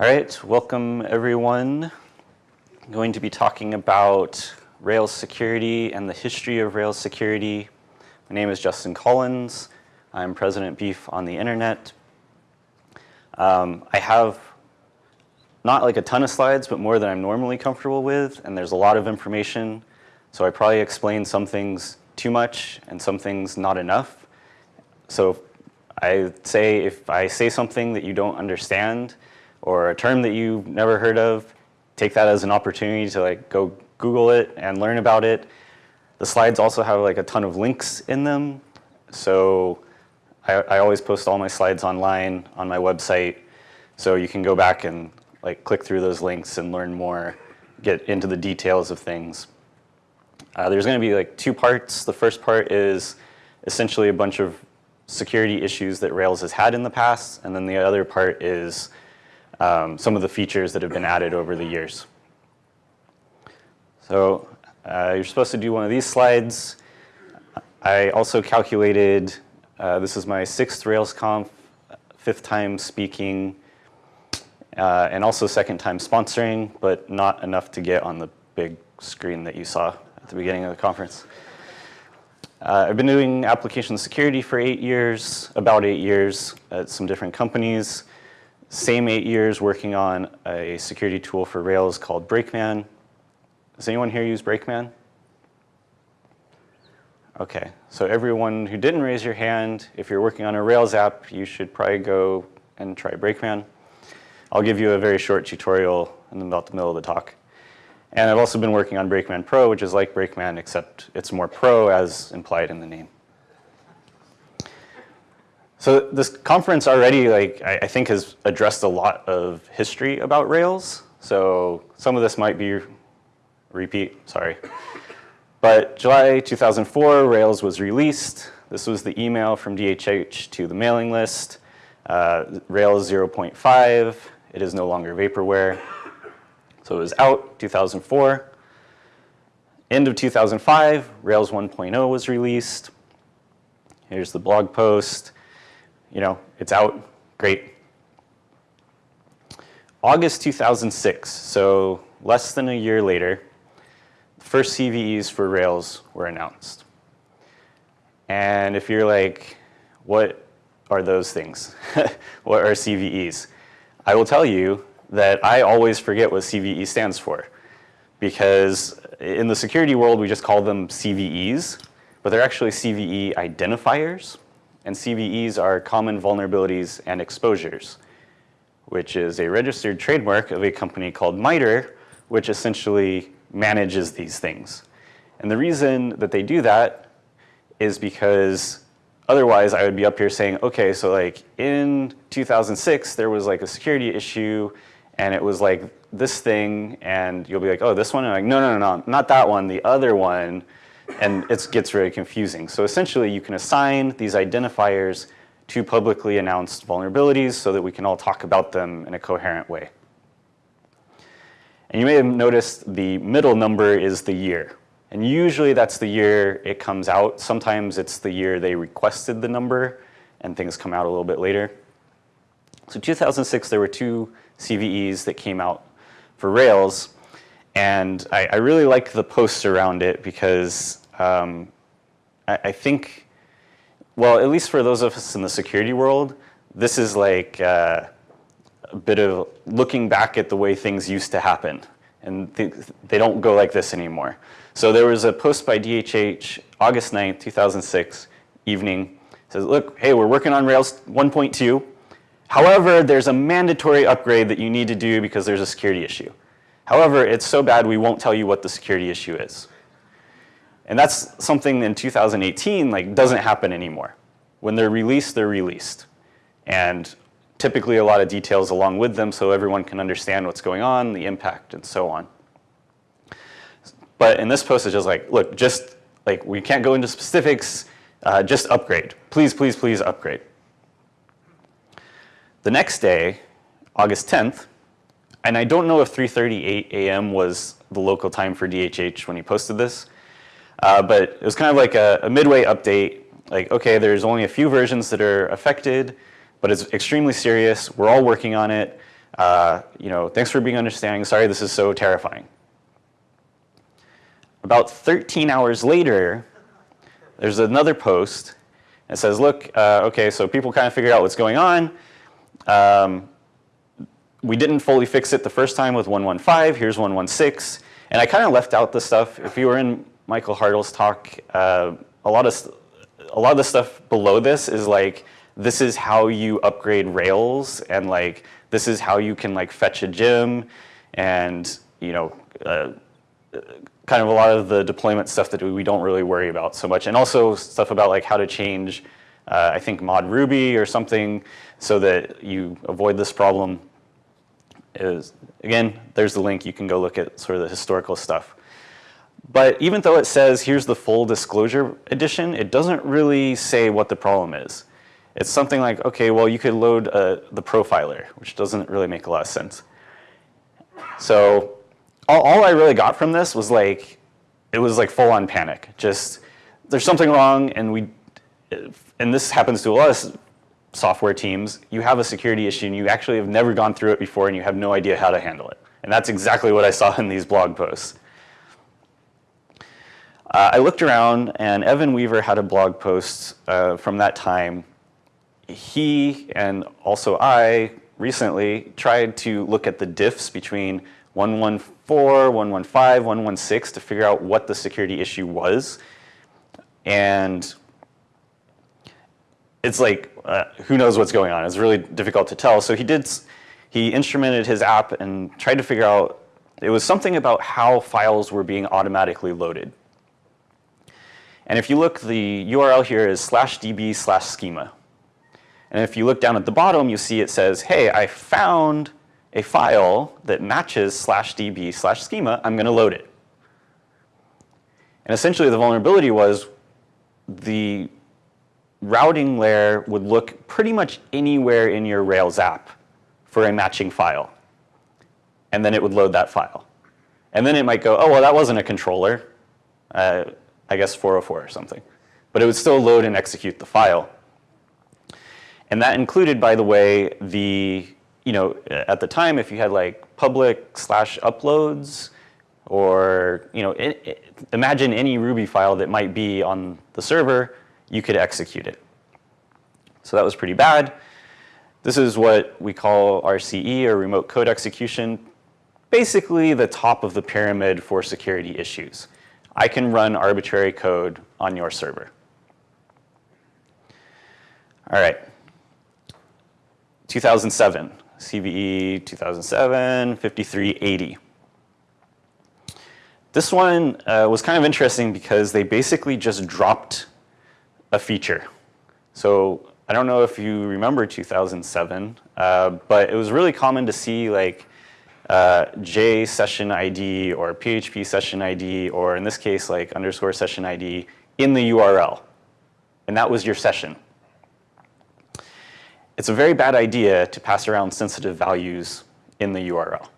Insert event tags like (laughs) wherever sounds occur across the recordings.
All right, welcome everyone. I'm going to be talking about Rails security and the history of Rails security. My name is Justin Collins. I'm President Beef on the internet. Um, I have not like a ton of slides, but more than I'm normally comfortable with, and there's a lot of information. So I probably explain some things too much and some things not enough. So I say if I say something that you don't understand or a term that you've never heard of, take that as an opportunity to like go Google it and learn about it. The slides also have like a ton of links in them. So I, I always post all my slides online on my website. So you can go back and like click through those links and learn more, get into the details of things. Uh, there's going to be like two parts. The first part is essentially a bunch of security issues that Rails has had in the past, and then the other part is um, some of the features that have been added over the years. So uh, you're supposed to do one of these slides. I also calculated, uh, this is my sixth RailsConf, fifth time speaking, uh, and also second time sponsoring, but not enough to get on the big screen that you saw at the beginning of the conference. Uh, I've been doing application security for eight years, about eight years at some different companies. Same eight years working on a security tool for Rails called Brakeman. Does anyone here use Brakeman? Okay, so everyone who didn't raise your hand, if you're working on a Rails app, you should probably go and try Brakeman. I'll give you a very short tutorial in about the middle of the talk. And I've also been working on Brakeman Pro, which is like Brakeman, except it's more pro as implied in the name. So this conference already, like I, I think, has addressed a lot of history about Rails. So some of this might be repeat, sorry. But July 2004, Rails was released. This was the email from DHH to the mailing list. Uh, Rails 0.5, it is no longer vaporware. So it was out 2004. End of 2005, Rails 1.0 was released. Here's the blog post. You know, it's out, great. August 2006, so less than a year later, the first CVEs for Rails were announced. And if you're like, what are those things? (laughs) what are CVEs? I will tell you that I always forget what CVE stands for. Because in the security world, we just call them CVEs, but they're actually CVE identifiers. And CVEs are common vulnerabilities and exposures, which is a registered trademark of a company called MITRE, which essentially manages these things. And the reason that they do that is because otherwise I would be up here saying, okay, so like in 2006, there was like a security issue and it was like this thing, and you'll be like, oh, this one? And I'm like, no, no, no, no, not that one, the other one. And it gets very confusing. So essentially, you can assign these identifiers to publicly announced vulnerabilities so that we can all talk about them in a coherent way. And you may have noticed the middle number is the year. And usually that's the year it comes out. Sometimes it's the year they requested the number and things come out a little bit later. So 2006, there were two CVEs that came out for Rails. And I, I really like the posts around it because um, I, I, think, well, at least for those of us in the security world, this is like uh, a bit of looking back at the way things used to happen. And th they don't go like this anymore. So there was a post by DHH, August 9th, 2006, evening. Says, look, hey, we're working on Rails 1.2. However, there's a mandatory upgrade that you need to do because there's a security issue. However, it's so bad we won't tell you what the security issue is. And that's something in 2018 like doesn't happen anymore. When they're released, they're released. And typically a lot of details along with them so everyone can understand what's going on, the impact, and so on. But in this post, it's just like, look, just like we can't go into specifics, uh, just upgrade. Please, please, please upgrade. The next day, August 10th, and I don't know if 3.38 a.m. was the local time for DHH when he posted this, uh, but it was kind of like a, a, midway update, like, okay, there's only a few versions that are affected, but it's extremely serious. We're all working on it. Uh, you know, thanks for being understanding. Sorry, this is so terrifying. About 13 hours later, there's another post. It says, look, uh, okay, so people kind of figured out what's going on. Um, we didn't fully fix it the first time with 115. Here's 116. And I kind of left out the stuff. If you were in Michael Hartl's talk, uh, a lot of a lot of the stuff below this is like this is how you upgrade Rails, and like this is how you can like fetch a gem, and you know. Uh, kind of a lot of the deployment stuff that we don't really worry about so much. And also stuff about like how to change, uh, I think mod Ruby or something so that you avoid this problem. Is Again, there's the link. You can go look at sort of the historical stuff. But even though it says here's the full disclosure edition, it doesn't really say what the problem is. It's something like, okay, well, you could load uh, the profiler, which doesn't really make a lot of sense. So all, all I really got from this was like, it was like full on panic. Just, there's something wrong and we, and this happens to a lot of software teams, you have a security issue and you actually have never gone through it before and you have no idea how to handle it. And that's exactly what I saw in these blog posts. Uh, I looked around and Evan Weaver had a blog post uh, from that time. He and also I recently tried to look at the diffs between 114, 115, 116 to figure out what the security issue was. And it's like, uh, who knows what's going on? It's really difficult to tell. So he did, he instrumented his app and tried to figure out, it was something about how files were being automatically loaded. And if you look, the URL here is slash db slash schema. And if you look down at the bottom, you see it says, hey, I found a file that matches slash db slash schema, I'm going to load it. And essentially the vulnerability was the routing layer would look pretty much anywhere in your Rails app for a matching file. And then it would load that file. And then it might go, oh, well, that wasn't a controller. Uh, I guess 404 or something. But it would still load and execute the file. And that included, by the way, the you know, at the time, if you had like public slash uploads, or you know, it, it, imagine any Ruby file that might be on the server, you could execute it. So that was pretty bad. This is what we call RCE, or remote code execution. Basically, the top of the pyramid for security issues. I can run arbitrary code on your server. All right. 2007. CVE 2007, 5380. This one uh, was kind of interesting because they basically just dropped a feature. So I don't know if you remember 2007, uh, but it was really common to see like uh, J session ID or PHP session ID, or in this case, like underscore session ID in the URL. And that was your session. It's a very bad idea to pass around sensitive values in the URL.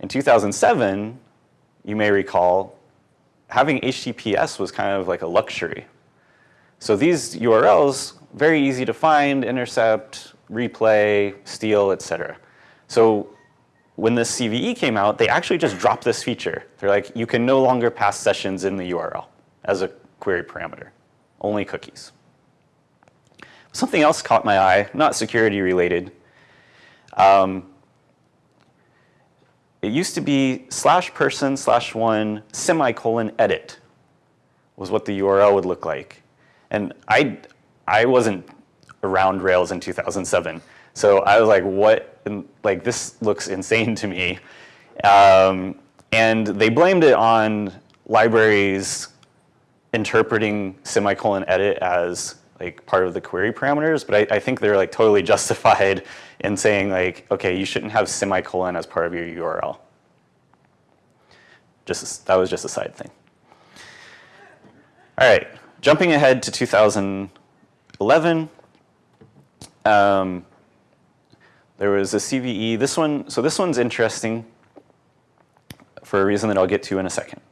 In 2007, you may recall, having HTTPS was kind of like a luxury. So these URLs, very easy to find, intercept, replay, steal, etc. So when this CVE came out, they actually just dropped this feature. They're like, you can no longer pass sessions in the URL as a query parameter, only cookies. Something else caught my eye, not security related. Um, it used to be slash person slash one semicolon edit was what the URL would look like. And I, I wasn't around Rails in 2007. So I was like, what, like this looks (laughs) insane to me. Um, and they blamed it on libraries interpreting semicolon edit as like part of the query parameters, but I, I, think they're like totally (laughs) justified in saying like, okay, you shouldn't have semicolon as part of your URL. Just that was just a side thing. All right, jumping ahead to 2011, um, there was a CVE. This one, so this one's interesting for a reason that I'll get to in a second.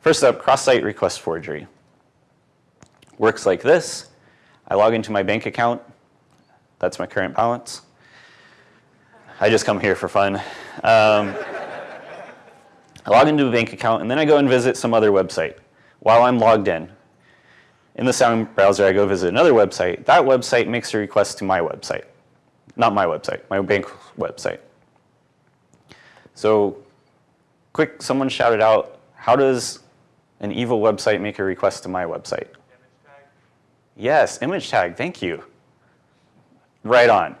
First up, cross-site request forgery. Works like this. I log into my bank account. That's my current balance. I just come here for fun. Um, I log into a bank account, and then I go and visit some other website while I'm logged in. In the sound browser, I go visit another website. That website makes a request to my website. Not my website, my bank website. So quick, someone shouted out, how does an evil website make a request to my website? Image tag. Yes, image tag, thank you. Right on.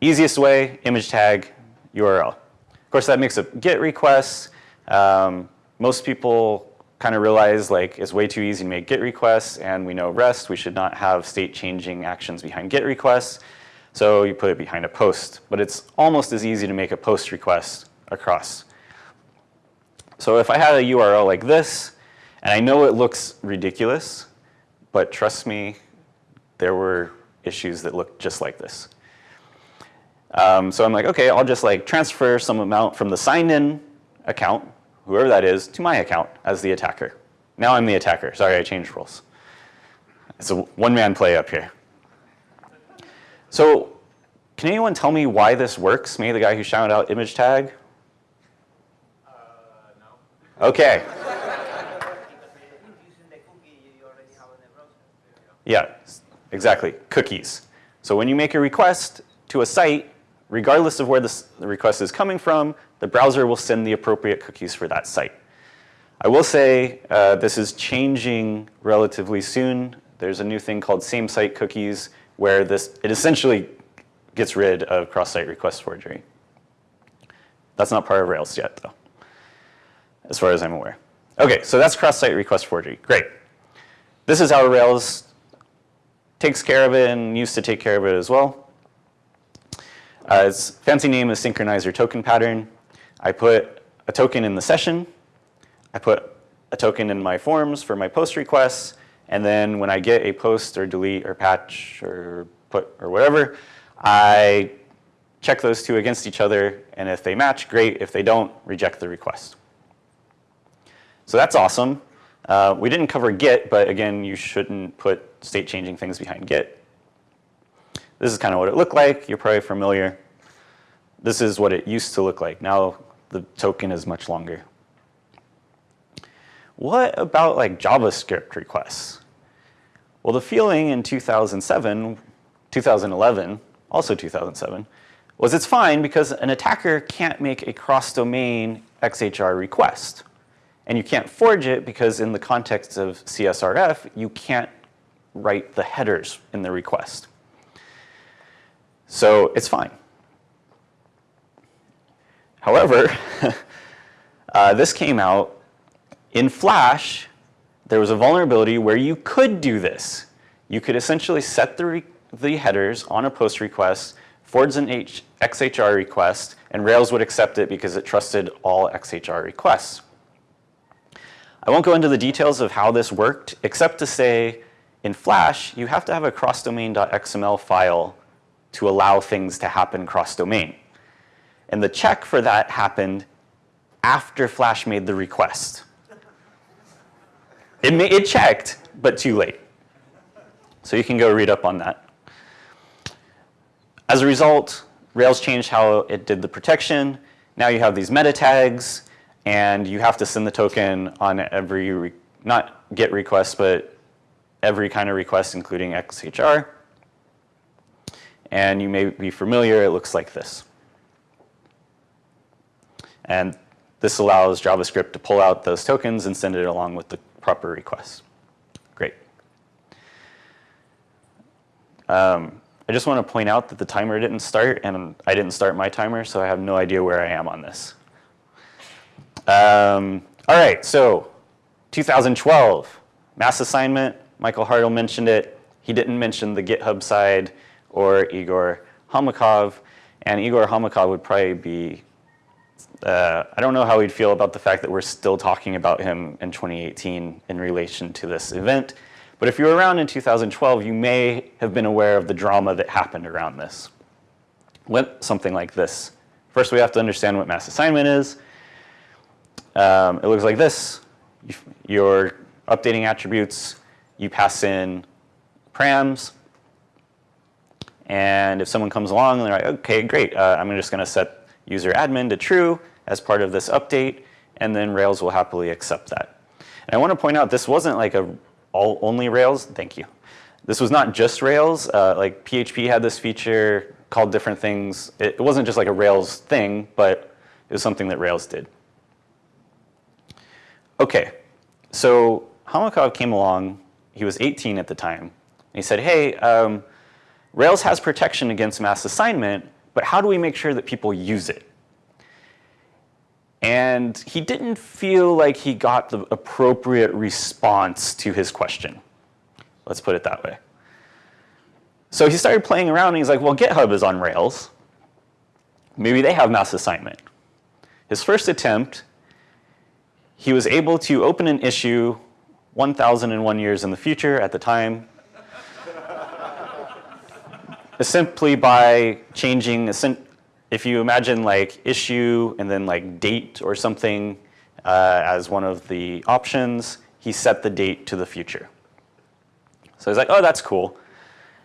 Easiest way, image tag, URL. Of course, that makes a GET request. Um, most people kind of realize like it's way too easy to make GET requests, and we know REST, we should not have state changing actions behind GET requests. So you put it behind a post, but it's almost as easy to make a post request across. So if I had a URL like this, and I know it looks ridiculous, but trust me, there were issues that looked just like this. Um, so I'm like, okay, I'll just like transfer some amount from the signed in account, whoever that is, to my account as the attacker. Now I'm the attacker. Sorry, I changed roles. It's a one-man play up here. So can anyone tell me why this works? Maybe the guy who shouted out image tag? Uh, no. Okay. using the cookie you already have in the browser. Yeah, exactly. Cookies. So when you make a request to a site, regardless of where this, request is coming from, the browser will send the appropriate cookies for that site. I will say uh, this is changing relatively soon. There's a new thing called same site cookies where this it essentially gets rid of cross-site request forgery. That's not part of Rails yet, though, as far as I'm aware. Okay, so that's cross-site request forgery. Great. This is how Rails takes care of it and used to take care of it as well. Uh, its fancy name is synchronizer token pattern. I put a token in the session. I put a token in my forms for my post requests. And then when I get a post or delete or patch or put or whatever, I check those two against each other. And if they match, great. If they don't, reject the request. So that's awesome. Uh, we didn't cover GET, but again, you shouldn't put state changing things behind GET. This is kind of what it looked like. You're probably familiar. This is what it used to look like. Now the token is much longer. What about like JavaScript requests? Well, the feeling in 2007, 2011, also 2007, was it's fine because an attacker can't make a cross-domain XHR request. And you can't forge it because in the context of CSRF, you can't write the headers in the request. So it's fine. However, (laughs) uh, this came out in Flash. There was a vulnerability where you could do this. You could essentially set the, the headers on a post request, forge an H XHR request, and Rails would accept it because it trusted all XHR requests. I won't go into the details of how this worked, except to say in Flash, you have to have a crossdomain.xml file to allow things to happen cross-domain. And the check for that happened after Flash made the request. It, it checked, but too late. So you can go read up on that. As a result, Rails changed how it did the protection. Now you have these meta tags, and you have to send the token on every, not GET request, but every kind of request, including XHR. And you may be familiar, it looks like this. And this allows JavaScript to pull out those tokens and send it along with the proper request. Great. Um, I just want to point out that the timer didn't start, and I didn't start my timer, so I have no idea where I am on this. Um, all right, so 2012, mass assignment. Michael Hartl mentioned it. He didn't mention the GitHub side or Egor Homakov. And Egor Homakov would probably be, uh, I don't know how he'd feel about the fact that we're still talking about him in 2018 in relation to this event. But if you were around in 2012, you may have been aware of the drama that happened around this. Went something like this. First, we have to understand what mass assignment is. Um, it looks like this. You're updating attributes. You pass in params. And if someone comes along and they're like, okay, great, uh, I'm just going to set user admin to true as part of this update, and then Rails will happily accept that. And I want to point out this wasn't like a all only Rails. Thank you. This was not just Rails. Uh, like PHP had this feature called different things. It, it wasn't just like a Rails thing, but it was something that Rails did. Okay, so Homakov came along. He was 18 at the time. And he said, hey, um, Rails has protection against mass assignment, but how do we make sure that people use it? And he didn't feel like he got the appropriate response to his question. Let's put it that way. So he started playing around and he's like, well, GitHub is on Rails. Maybe they have mass assignment. His first attempt, he was able to open an issue 1,001 years in the future at the time, simply by changing, if you imagine like issue and then like date or something uh, as one of the options, he set the date to the future. So he's like, oh, that's cool.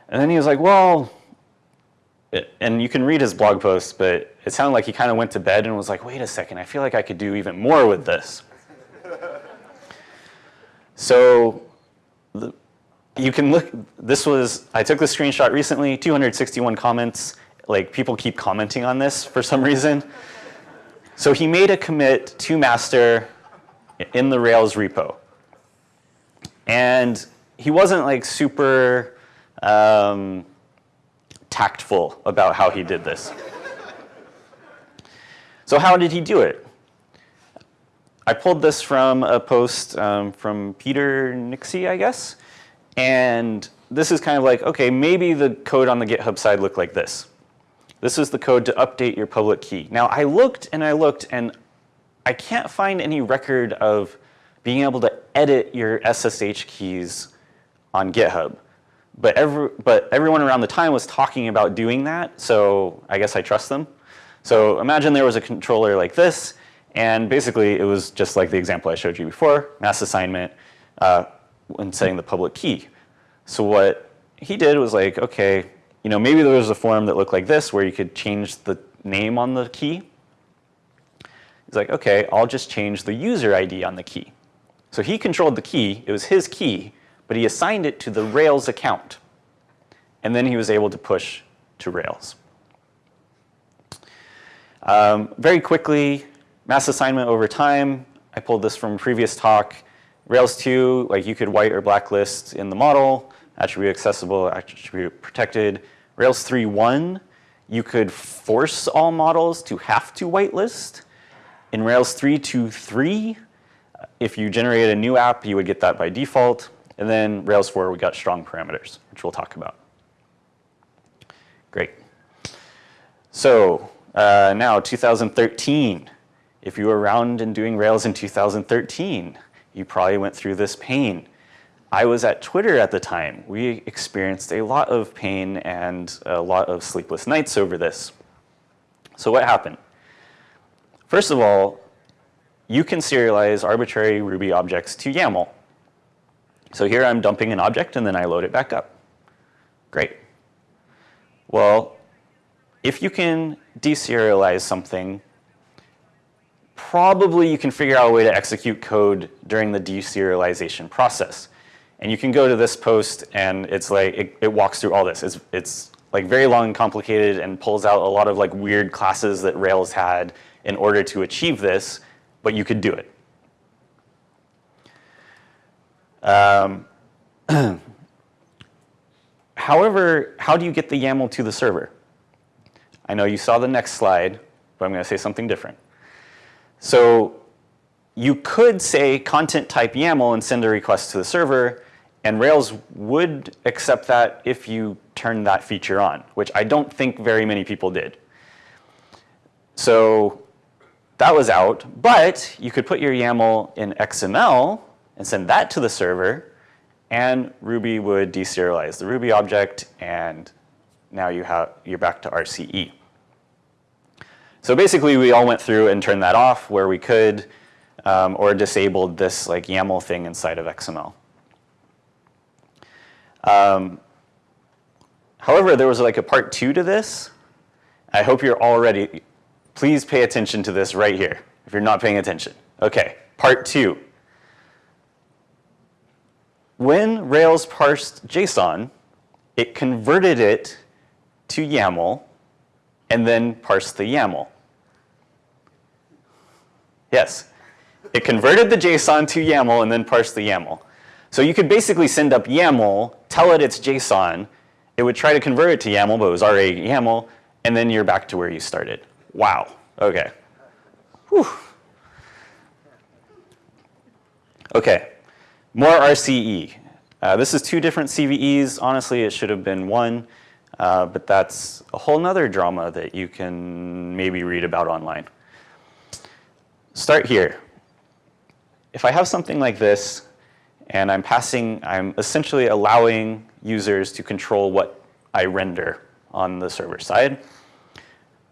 And then he was like, well, and you can read his blog post, but it sounded like he kind of went to bed and was like, wait a second, I feel like I could do even more with this. so the, you can look, this was, I took this screenshot recently, 261 comments. Like people keep commenting on this for some reason. So he made a commit to master in the Rails repo. And he wasn't like super um, tactful about how he did this. so how did he do it? I pulled this from a post um, from Peter Nixey, I guess. And this is kind of like, okay, maybe the code on the GitHub side looked like this. This is the code to update your public key. Now I looked and I looked and I can't find any record of being able to edit your SSH keys on GitHub. But, every, but everyone around the time was talking about doing that, so I guess I trust them. So imagine there was a controller like this, and basically it was just like the example I showed you before, mass assignment, uh, when setting the public key. So what he did was like, okay, you know, maybe there was a form that looked like this where you could change the name on the key. He's like, okay, I'll just change the user ID on the key. So he controlled the key, it was his key, but he assigned it to the Rails account. And then he was able to push to Rails. Um, very quickly, mass assignment over time. I pulled this from a previous talk. Rails 2, like you could white or blacklist in the model, attribute accessible, attribute protected. Rails 3.1, you could force all models to have to whitelist. In Rails 3.2.3, if you generated a new app, you would get that by default. And then Rails 4, we got strong parameters, which we'll talk about. Great. So uh, now 2013. If you were around and doing Rails in 2013, you probably went through this pain. I was at Twitter at the time. We experienced a lot of pain and a lot of sleepless nights over this. So what happened? First of all, you can serialize arbitrary Ruby objects to YAML. So here I'm dumping an object and then I load it back up. Great. Well, if you can deserialize something probably you can figure out a way to execute code during the deserialization process. And you can go to this post and it's like, it, it walks through all this. It's, it's like very long and complicated and pulls out a lot of like weird classes that Rails had in order to achieve this, but you could do it. Um, (clears throat) however, how do you get the YAML to the server? I know you saw the next slide, but I'm going to say something different. So you could say content type YAML and send a request to the server, and Rails would accept that if you turn that feature on, which I don't think very many people did. So that was out, but you could put your YAML in XML and send that to the server, and Ruby would deserialize the Ruby object, and now you have, you're back to RCE. So basically, we all went through and turned that off where we could, um, or disabled this like YAML thing inside of XML. Um, However, there was like a part two to this. I hope you're already, please pay attention to this right here if you're not paying attention. Okay, part two. When Rails parsed JSON, it converted it to YAML and then parsed the YAML. Yes, it converted the JSON to YAML and then parsed the YAML. So you could basically send up YAML, tell it it's JSON, it would try to convert it to YAML, but it was already YAML, and then you're back to where you started. Wow, okay. Whew. Okay, more RCE. Uh, this is two different CVEs. Honestly, it should have been one, uh, but that's a whole nother drama that you can maybe read about online. Start here. If I have something like this, and I'm passing, I'm essentially allowing users to control what I render on the server side.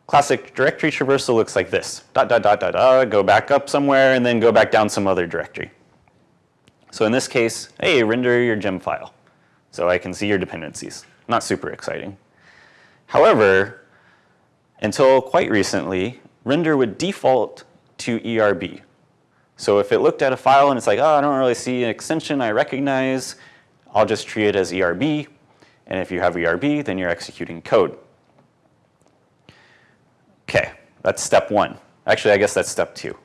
Classic directory traversal looks like this. Dot, dot, dot, dot, dot, go back up somewhere, and then go back down some other directory. So in this case, hey, render your gem file. So I can see your dependencies. Not super exciting. However, until quite recently, render would default to ERB. So if it looked at a file and it's like, oh, I don't really see an extension I recognize, I'll just treat it as ERB. And if you have ERB, then you're executing code. Okay, that's step one. Actually, I guess that's step two.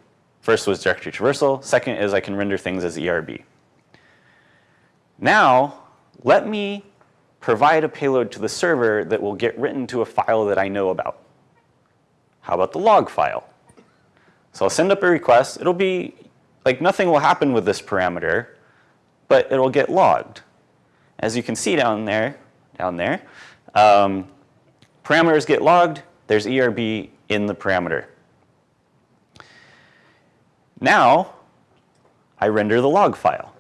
First was directory traversal. Second is I can render things as ERB. Now, let me provide a payload to the server that will get written to a file that I know about. How about the log file? So I'll send up a request. It'll be, like nothing will happen with this parameter, but it'll get logged. As you can see down there, down there, um, parameters get logged. There's ERB in the parameter. Now, I render the log file.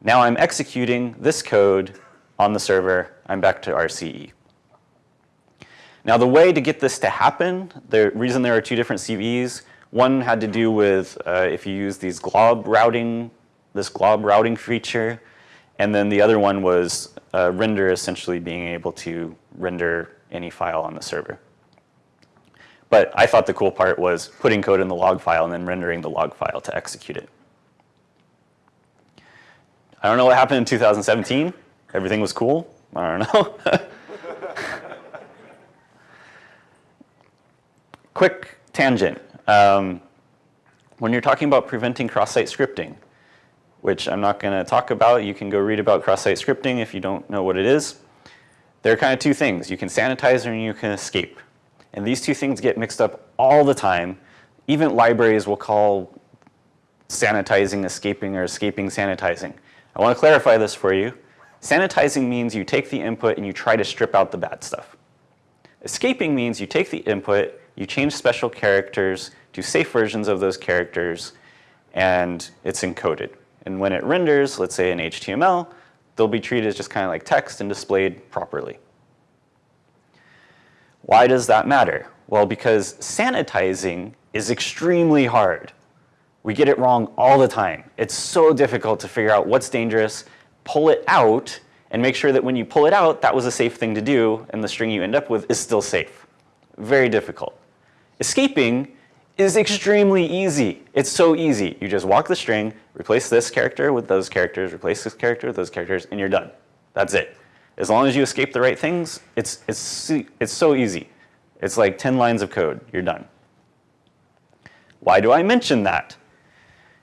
Now I'm executing this code on the server. I'm back to RCE. Now the way to get this to happen, the reason there are two different CVEs, one had to do with uh, if you use these glob routing, this glob routing feature, and then the other one was uh, render essentially being able to render any file on the server. But I thought the cool part was putting code in the log file and then rendering the log file to execute it. I don't know what happened in 2017. Everything was cool. I don't know. (laughs) Quick tangent. Um, when you're talking about preventing cross-site scripting, which I'm not going to talk about, you can go read about cross-site scripting if you don't know what it is. There are kind of two things. You can sanitize and you can escape. And these two things get mixed up all the time. Even libraries will call sanitizing escaping or escaping sanitizing. I want to clarify this for you. Sanitizing means you take the input and you try to strip out the bad stuff. Escaping means you take the input, you change special characters to safe versions of those characters, and it's encoded. And when it renders, let's say in HTML, they'll be treated as just kind of like text and displayed properly. Why does that matter? Well, because sanitizing is extremely hard. We get it wrong all the time. It's so difficult to figure out what's dangerous, pull it out, and make sure that when you pull it out, that was a safe thing to do, and the string you end up with is still safe. Very difficult. Escaping is extremely easy. It's so easy. You just walk the string, replace this character with those characters, replace this character with those characters, and you're done. That's it. As long as you escape the right things, it's, it's, it's so easy. It's like 10 lines of code. You're done. Why do I mention that?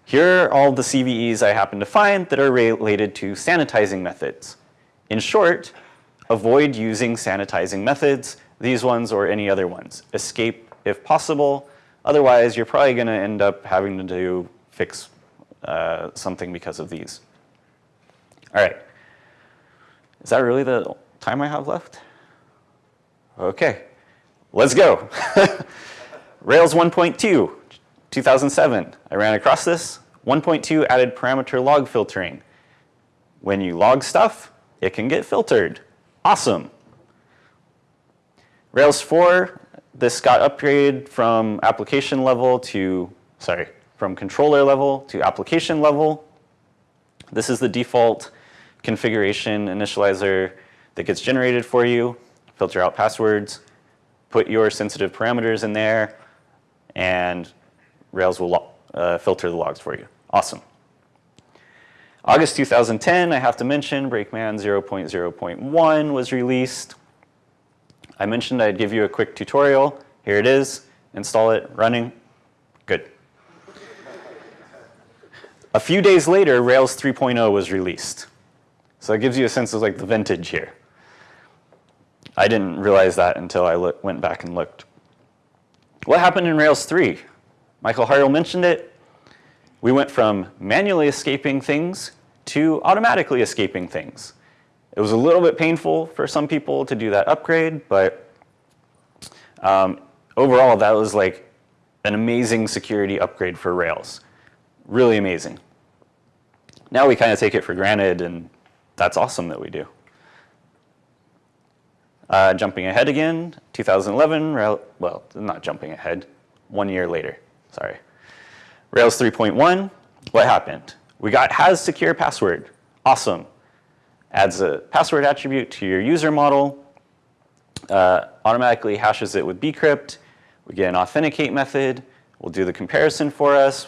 Here are all the CVEs I happen to find that are related to sanitizing methods. In short, avoid using sanitizing methods, these ones or any other ones. Escape if possible. Otherwise, you're probably going to end up having to do fix uh, something because of these. All right. Is that really the time I have left? Okay, let's go. (laughs) Rails 1.2, 2007. I ran across this. 1.2 added parameter log filtering. When you log stuff, it can get filtered. Awesome. Rails 4, this got upgraded from application level to, sorry, from controller level to application level. This is the default configuration initializer that gets generated for you, filter out passwords, put your sensitive parameters in there, and Rails will uh, filter the logs for you. Awesome. August 2010, I have to mention, Brakeman 0.0.1 was released. I mentioned I'd give you a quick tutorial. Here it is. Install it, running. Good. A few days later, Rails 3.0 was released. So it gives you a sense of like the vintage here. I didn't realize that until I went back and looked. What happened in Rails 3? Michael Hartl mentioned it. We went from manually escaping things to automatically escaping things. It was a little bit painful for some people to do that upgrade, but um, overall, that was like an amazing security upgrade for Rails. Really amazing. Now we kind of take it for granted, and that's awesome that we do. Uh, jumping ahead again, 2011, Rail, well, not jumping ahead, one year later, sorry. Rails 3.1, what happened? We got has secure password, awesome. Adds a password attribute to your user model, uh, automatically hashes it with bcrypt. We get an authenticate method, We'll do the comparison for us.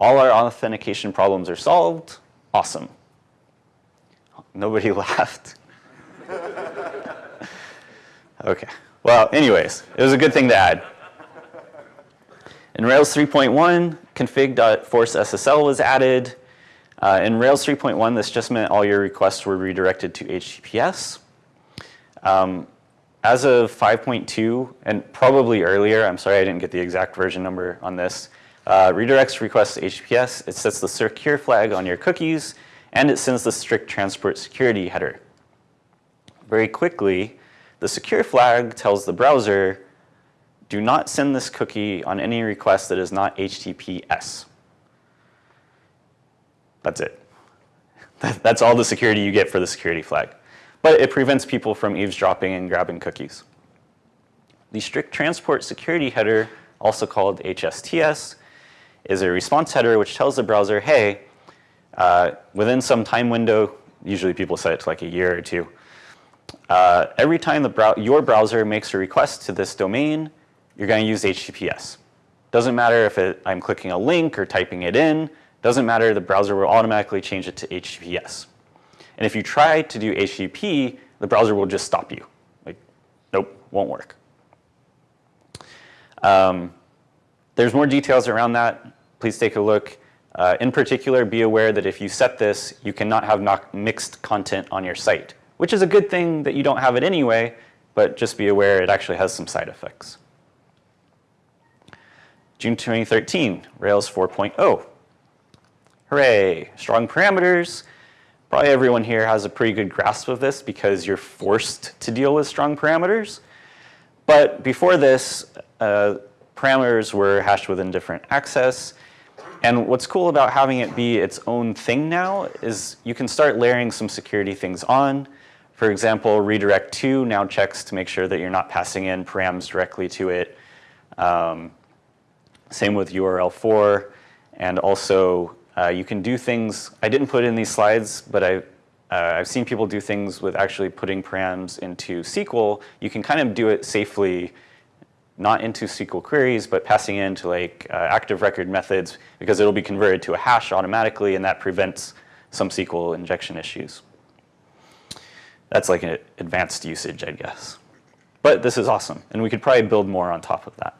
All our authentication problems are solved, awesome. Nobody (laughs) laughed. Okay. Well, anyways, it was a good thing to add. In Rails 3.1, config.forceSSL was added. Uh, in Rails 3.1, this just meant all your requests were redirected to HTTPS. Um, as of 5.2, and probably earlier, I'm sorry I didn't get the exact version number on this, uh, redirects requests to HTTPS, it sets the secure flag on your cookies, and it sends the strict transport security header. Very quickly, the secure flag tells the browser, do not send this cookie on any request that is not HTTPS. That's it. That's all the security you get for the security flag. But it prevents people from eavesdropping and grabbing cookies. The strict transport security header, also called HSTS, is a response header which tells the browser, hey, uh, within some time window, usually people set it to like a year or two, uh, every time brow your browser makes a request to this domain, you're going to use HTTPS. Doesn't matter if it, I'm clicking a link or typing it in. Doesn't matter, the browser will automatically change it to HTTPS. And if you try to do HTTP, the browser will just stop you. Like, nope, won't work. Um, there's more details around that. Please take a look. Uh, in particular, be aware that if you set this, you cannot have mixed content on your site which is a good thing that you don't have it anyway, but just be aware it actually has some side effects. June 2013, Rails 4.0. Hooray, strong parameters. Probably everyone here has a pretty good grasp of this because you're forced to deal with strong parameters. But before this, uh, parameters were hashed within different access. And what's cool about having it be its own thing now is you can start layering some security things on. For example, redirect to now checks to make sure that you're not passing in params directly to it. Um, same with url_for. And also, uh, you can do things, I didn't put in these slides, but I, uh, I've seen people do things with actually putting params into SQL. You can kind of do it safely, not into SQL queries, but passing into like uh, active record methods because it'll be converted to a hash automatically and that prevents some SQL injection issues. That's like an advanced usage, I guess. But this is awesome, and we could probably build more on top of that.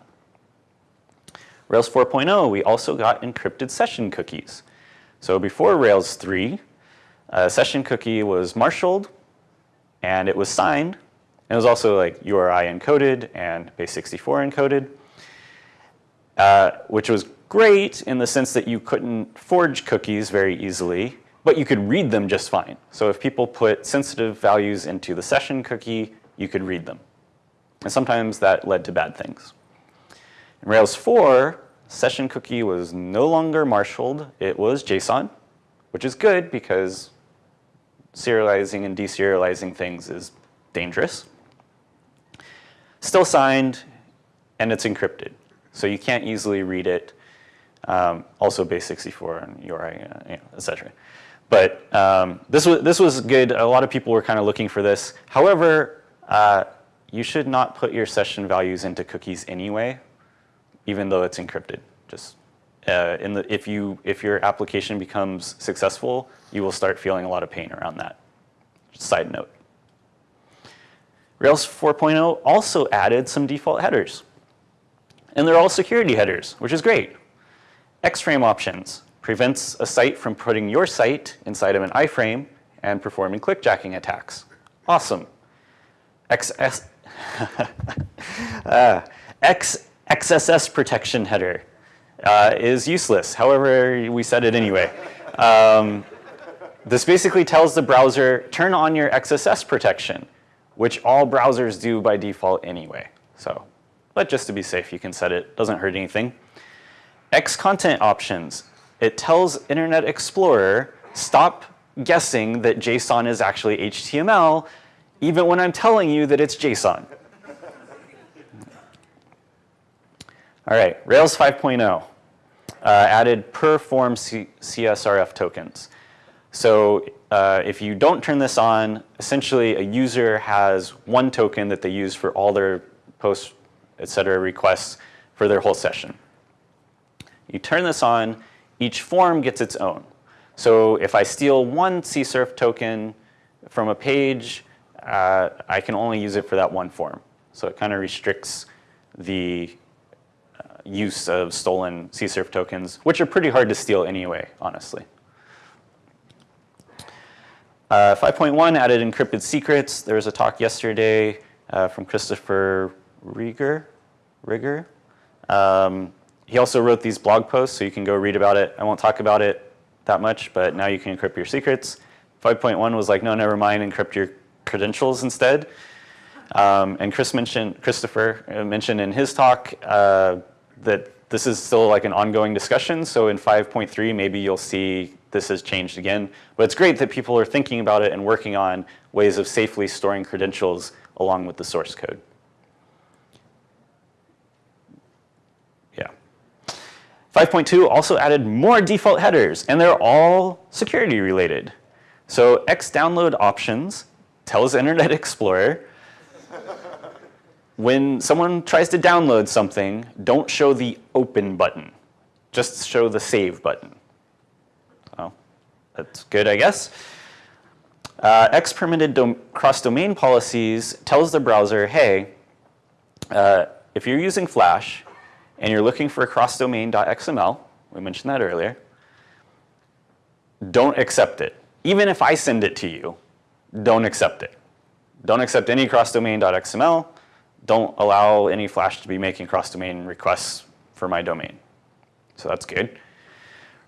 Rails 4.0, we also got encrypted session cookies. So before Rails 3, a session cookie was marshaled, and it was signed, and it was also like URI encoded and base64 encoded, uh, which was great in the sense that you couldn't forge cookies very easily, but you could read them just fine. So if people put sensitive values into the session cookie, you could read them. And sometimes that led to bad things. In Rails 4, session cookie was no longer marshaled, it was JSON, which is good because serializing and deserializing things is dangerous. Still signed, and it's encrypted. So you can't easily read it. Um, also base64 and URI, uh, et cetera. But um, this, was, this was good. A lot of people were kind of looking for this. However, uh, you should not put your session values into cookies anyway, even though it's encrypted. Just uh, in the, if, you, if your application becomes successful, you will start feeling a lot of pain around that. Side note. Rails 4.0 also added some default headers. And they're all security headers, which is great. X-frame options prevents a site from putting your site inside of an iframe and performing clickjacking attacks. Awesome. XS, (laughs) uh, X, XSS protection header uh, is useless. However, we said it anyway. Um, this basically tells the browser, turn on your XSS protection, which all browsers do by default anyway. So, but just to be safe, you can set it. Doesn't hurt anything. X content options. It tells Internet Explorer, stop guessing that JSON is actually HTML, even when I'm telling you that it's JSON. All right, Rails 5.0 uh, added per form CSRF tokens. So uh, if you don't turn this on, essentially a user has one token that they use for all their post, et cetera, requests for their whole session. You turn this on, each form gets its own. So if I steal one CSRF token from a page, uh, I can only use it for that one form. So it kind of restricts the use of stolen CSRF tokens, which are pretty hard to steal anyway, honestly. Uh, 5.1 added encrypted secrets. There was a talk yesterday uh, from Christopher Rigor. Rigor. Um, he also wrote these blog posts, so you can go read about it. I won't talk about it that much, but now you can encrypt your secrets. 5.1 was like, no, never mind, encrypt your credentials instead. Um, and Chris mentioned, Christopher uh, mentioned in his talk uh, that this is still like an ongoing discussion. So in 5.3, maybe you'll see this has changed again. But it's great that people are thinking about it and working on ways of safely storing credentials along with the source code. Yeah. 5.2 also added more default headers, and they're all security related. So X download options tells Internet (laughs) Explorer when someone tries to download something, don't show the open button. Just show the save button. Oh, that's good, I guess. Uh, X permitted cross-domain policies tells the browser, hey, uh, if you're using Flash and you're looking for cross-domain.xml, we mentioned that earlier, don't accept it. Even if I send it to you, don't accept it. Don't accept any cross-domain.xml. Don't allow any Flash to be making cross-domain requests for my domain. So that's good.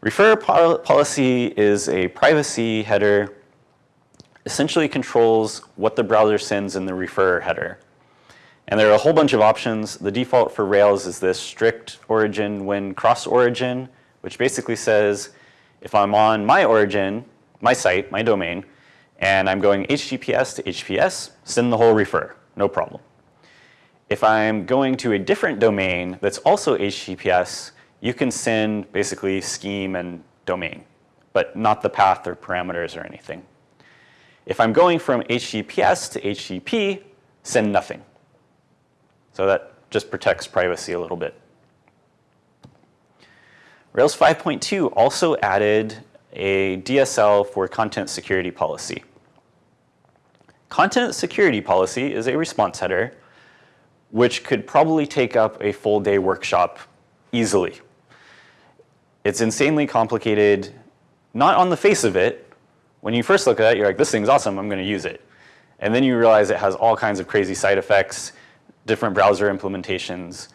Refer pol policy is a privacy header, essentially controls what the browser sends in the refer header. And there are a whole bunch of options. The default for Rails is this strict origin when cross origin, which basically says if I'm on my origin, my site, my domain, and I'm going HTTPS to HTTPS, send the whole refer, no problem. If I'm going to a different domain that's also HTTPS, you can send basically scheme and domain, but not the path or parameters or anything. If I'm going from HTTPS to HTTP, send nothing. So that just protects privacy a little bit. Rails 5.2 also added a DSL for content security policy. Content security policy is a response header which could probably take up a full day workshop easily. It's insanely complicated, not on the face of it. When you first look at it, you're like, this thing's awesome, I'm gonna use it. And then you realize it has all kinds of crazy side effects, different browser implementations.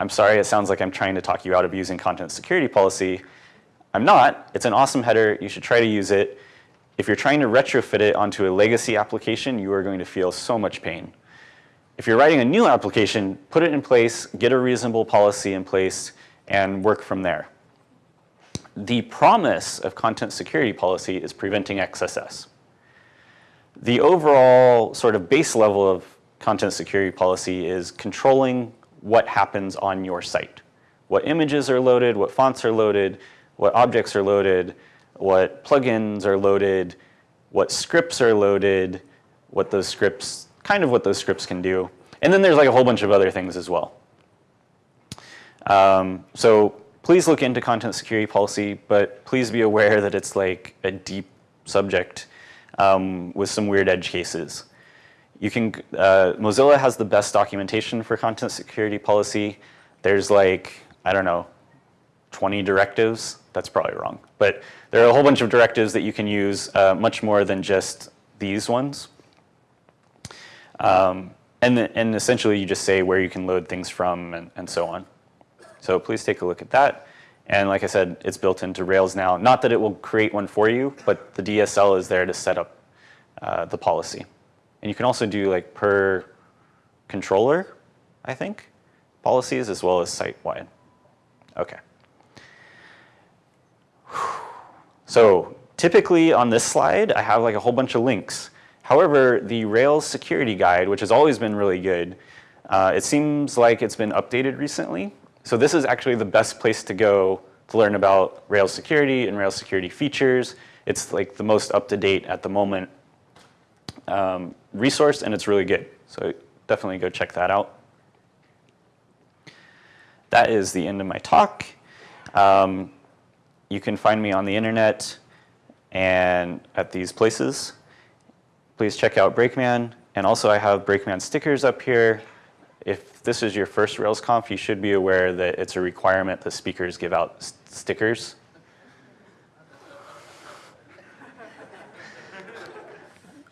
I'm sorry, it sounds like I'm trying to talk you out of using content security policy. I'm not, it's an awesome header, you should try to use it. If you're trying to retrofit it onto a legacy application, you are going to feel so much pain. If you're writing a new application, put it in place, get a reasonable policy in place, and work from there. The promise of content security policy is preventing XSS. The overall sort of base level of content security policy is controlling what happens on your site. What images are loaded, what fonts are loaded, what objects are loaded, what plugins are loaded, what scripts are loaded, what those scripts, kind of what those scripts can do. And then there's like a whole bunch of other things as well. Um, so please look into content security policy, but please be aware that it's like a deep subject um, with some weird edge cases. You can, uh, Mozilla has the best documentation for content security policy. There's like, I don't know, 20 directives. That's probably wrong. But there are a whole bunch of directives that you can use, uh, much more than just these ones. Um, and, and essentially you just say where you can load things from and, and so on. So please take a look at that. And like I said, it's built into Rails now. Not that it will create one for you, but the DSL is there to set up uh, the policy. And you can also do like per controller, I think, policies as well as site-wide. Okay. So typically on this slide, I have like a whole bunch of links. However, the Rails security guide, which has always been really good, uh, it seems like it's been updated recently. So this is actually the best place to go to learn about Rails security and Rails security features. It's like the most up-to-date at the moment um, resource, and it's really good. So definitely go check that out. That is the end of my talk. Um, you can find me on the internet and at these places. Please check out Brakeman. And also I have Brakeman stickers up here. If this is your first RailsConf, you should be aware that it's a requirement that speakers give out stickers. (laughs)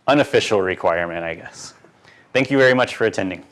Unofficial requirement, I guess. Thank you very much for attending.